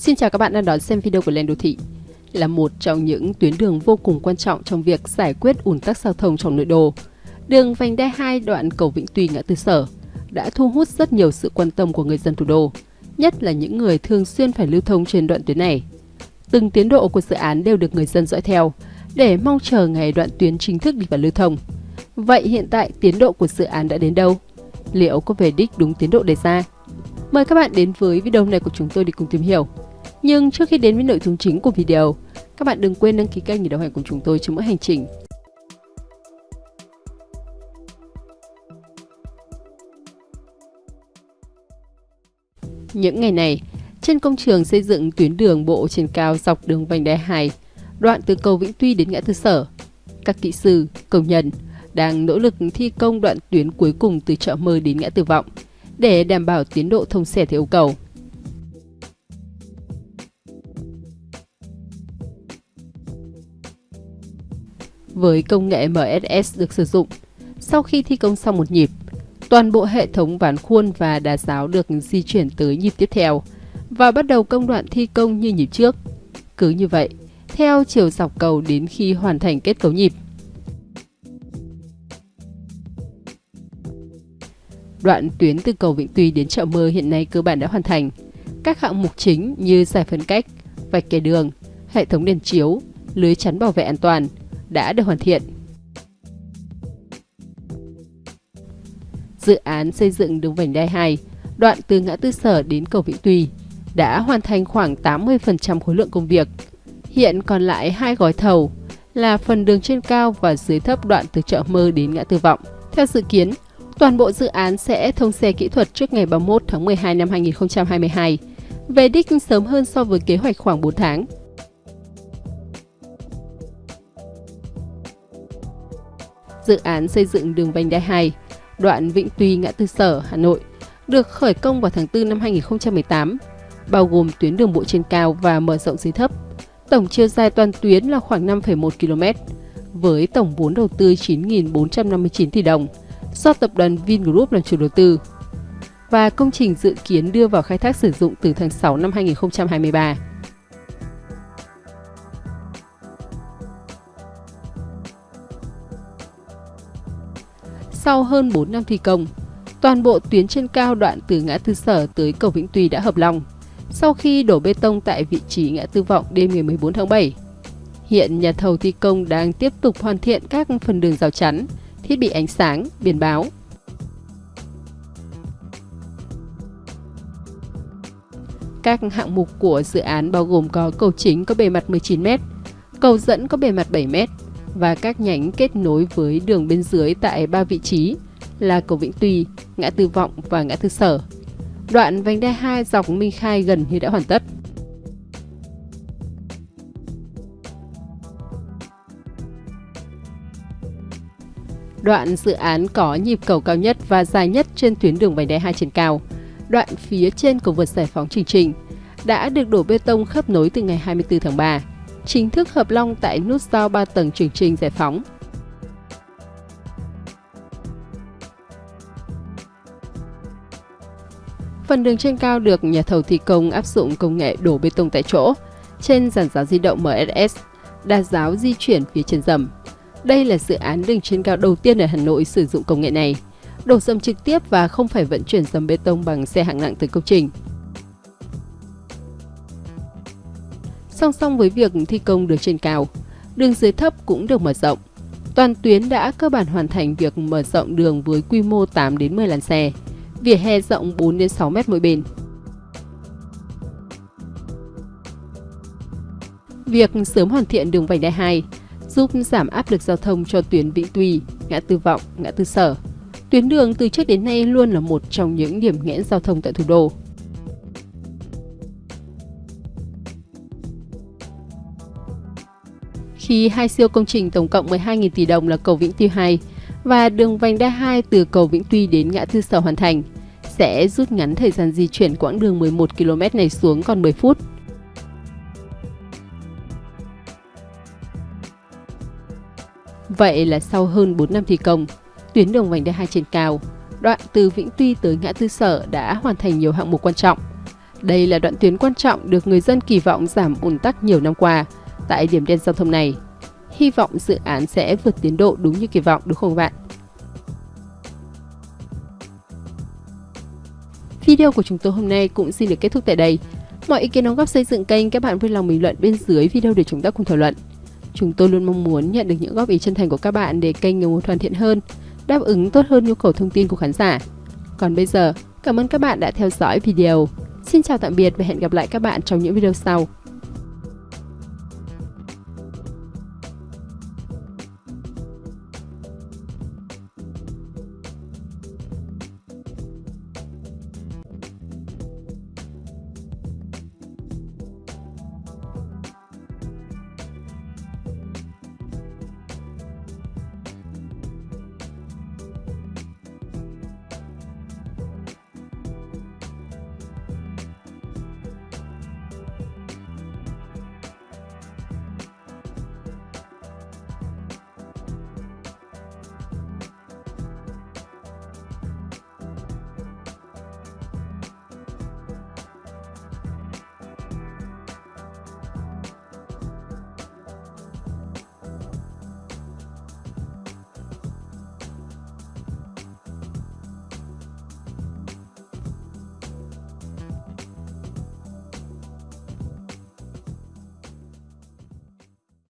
Xin chào các bạn đang đón xem video của Lên Đô Thị. Là một trong những tuyến đường vô cùng quan trọng trong việc giải quyết ủn tắc giao thông trong nội đô. Đường vành đai 2 đoạn cầu Vĩnh Tuy ngã tư Sở đã thu hút rất nhiều sự quan tâm của người dân thủ đô, nhất là những người thường xuyên phải lưu thông trên đoạn tuyến này. Từng tiến độ của dự án đều được người dân dõi theo để mong chờ ngày đoạn tuyến chính thức đi vào lưu thông. Vậy hiện tại tiến độ của dự án đã đến đâu? Liệu có về đích đúng tiến độ đề ra? Mời các bạn đến với video này của chúng tôi để cùng tìm hiểu. Nhưng trước khi đến với nội dung chính của video, các bạn đừng quên đăng ký kênh để đồng hành cùng chúng tôi trong mỗi hành trình. Những ngày này, trên công trường xây dựng tuyến đường bộ trên cao dọc đường vành đai 2, đoạn từ cầu Vĩnh Tuy đến ngã tư Sở, các kỹ sư, công nhân đang nỗ lực thi công đoạn tuyến cuối cùng từ chợ mơ đến ngã tư Vọng để đảm bảo tiến độ thông xe theo yêu cầu. Với công nghệ MSS được sử dụng. Sau khi thi công xong một nhịp, toàn bộ hệ thống ván khuôn và đá giáo được di chuyển tới nhịp tiếp theo và bắt đầu công đoạn thi công như nhịp trước. Cứ như vậy, theo chiều dọc cầu đến khi hoàn thành kết cấu nhịp. Đoạn tuyến từ cầu Vĩnh Tuy đến chợ Mơ hiện nay cơ bản đã hoàn thành. Các hạng mục chính như giải phân cách, vạch kẻ đường, hệ thống đèn chiếu, lưới chắn bảo vệ an toàn, đã được hoàn thiện. Dự án xây dựng đường vành đai 2, đoạn từ ngã tư sở đến cầu Vĩnh Tùy đã hoàn thành khoảng 80% khối lượng công việc. Hiện còn lại hai gói thầu là phần đường trên cao và dưới thấp đoạn từ chợ mơ đến ngã tư vọng. Theo dự kiến, toàn bộ dự án sẽ thông xe kỹ thuật trước ngày 31 tháng 12 năm 2022, về đích sớm hơn so với kế hoạch khoảng 4 tháng. Dự án xây dựng đường vành đai 2, đoạn Vĩnh Tuy ngã tư Sở, Hà Nội, được khởi công vào tháng 4 năm 2018, bao gồm tuyến đường bộ trên cao và mở rộng dưới thấp. Tổng chiều dài toàn tuyến là khoảng 5,1 km, với tổng vốn đầu tư 9.459 tỷ đồng, do tập đoàn Vingroup làm chủ đầu tư. Và công trình dự kiến đưa vào khai thác sử dụng từ tháng 6 năm 2023. Sau hơn 4 năm thi công, toàn bộ tuyến trên cao đoạn từ ngã tư sở tới cầu Vĩnh Tuy đã hợp lòng sau khi đổ bê tông tại vị trí ngã tư vọng đêm ngày 14 tháng 7. Hiện nhà thầu thi công đang tiếp tục hoàn thiện các phần đường rào chắn, thiết bị ánh sáng, biển báo. Các hạng mục của dự án bao gồm có cầu chính có bề mặt 19m, cầu dẫn có bề mặt 7m, và các nhánh kết nối với đường bên dưới tại ba vị trí là cầu Vĩnh Tuy, ngã tư Vọng và ngã tư Sở. Đoạn vành đai 2 dọc Minh Khai gần như đã hoàn tất. Đoạn dự án có nhịp cầu cao nhất và dài nhất trên tuyến đường vành đai 2 trên cao. Đoạn phía trên cầu vượt giải phóng Trình Trình đã được đổ bê tông khớp nối từ ngày 24 tháng 3 chính thức hợp long tại nút giao 3 tầng Trường Trinh Giải Phóng. Phần đường trên cao được nhà thầu thi công áp dụng công nghệ đổ bê tông tại chỗ trên giàn giáo di động MSS, đa giáo di chuyển phía trên dầm. Đây là dự án đường trên cao đầu tiên ở Hà Nội sử dụng công nghệ này, đổ dầm trực tiếp và không phải vận chuyển dầm bê tông bằng xe hạng nặng từ công trình. Song song với việc thi công đường trên cao, đường dưới thấp cũng được mở rộng. Toàn tuyến đã cơ bản hoàn thành việc mở rộng đường với quy mô 8 đến 10 làn xe, vỉa hè rộng 4 đến 6 mét mỗi bên. Việc sớm hoàn thiện đường vành đai 2 giúp giảm áp lực giao thông cho tuyến Vĩnh Tuy, ngã tư Vọng, ngã tư Sở. Tuyến đường từ trước đến nay luôn là một trong những điểm nghẽn giao thông tại thủ đô. Khi hai siêu công trình tổng cộng 12.000 tỷ đồng là cầu Vĩnh Tuy 2 và đường vành đai 2 từ cầu Vĩnh Tuy đến ngã tư sở hoàn thành, sẽ rút ngắn thời gian di chuyển quãng đường 11 km này xuống còn 10 phút. Vậy là sau hơn 4 năm thi công, tuyến đường vành đai 2 trên cao, đoạn từ Vĩnh Tuy tới ngã tư sở đã hoàn thành nhiều hạng mục quan trọng. Đây là đoạn tuyến quan trọng được người dân kỳ vọng giảm ùn tắc nhiều năm qua tại điểm đen giao thông này. Hy vọng dự án sẽ vượt tiến độ đúng như kỳ vọng đúng không bạn? Video của chúng tôi hôm nay cũng xin được kết thúc tại đây. Mọi ý kiến đóng góp xây dựng kênh các bạn vui lòng bình luận bên dưới video để chúng ta cùng thảo luận. Chúng tôi luôn mong muốn nhận được những góp ý chân thành của các bạn để kênh ngày một hoàn thiện hơn, đáp ứng tốt hơn nhu cầu thông tin của khán giả. Còn bây giờ, cảm ơn các bạn đã theo dõi video. Xin chào tạm biệt và hẹn gặp lại các bạn trong những video sau.